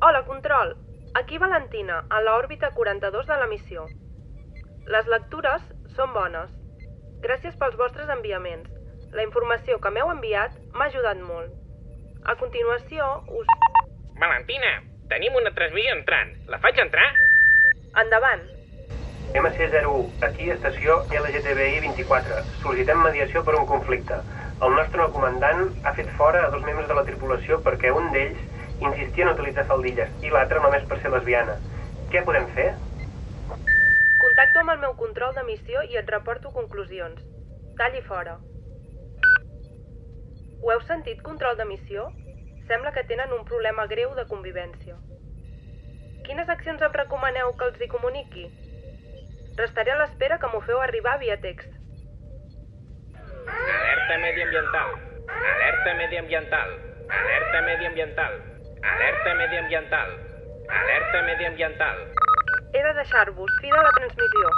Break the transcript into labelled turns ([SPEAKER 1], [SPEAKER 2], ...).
[SPEAKER 1] Control. Aquí Valentina, a l'òrbita 42 de la missió. Les lectures són bones. Gràcies pels vostres enviaments. La informació que m'heu enviat m'ha ajudat molt. A continuació, us...
[SPEAKER 2] Valentina, tenim una transmissió entrant. La faig entrar?
[SPEAKER 1] Endavant.
[SPEAKER 3] MC01, aquí estació LGTBI 24. Sol·licitem mediació per un conflicte. El nostre comandant ha fet fora a dos membres de la tripulació perquè un d'ells insistia en utilitzar faldilles i l'altre només per ser lesbiana. Què podem fer?
[SPEAKER 1] Contacto amb el meu control de missió i et reporto conclusions. Talli fora. Ho heu sentit, control de missió? Sembla que tenen un problema greu de convivència. Quines accions em recomaneu que els hi comuniqui? Restaré a l'espera que m'ho feu arribar via text.
[SPEAKER 2] Alerta mediambiental. Alerta mediambiental. Alerta mediambiental. Alerta mediambiental. Alerta mediambiental.
[SPEAKER 1] He de deixar-vos. Fi de la transmissió.